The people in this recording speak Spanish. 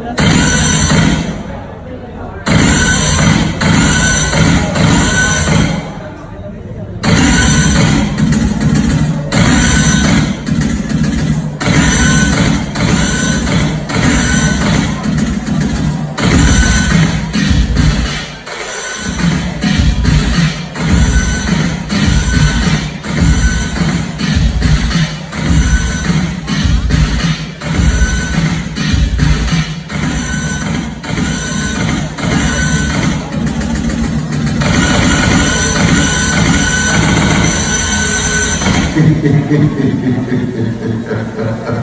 Gracias. Post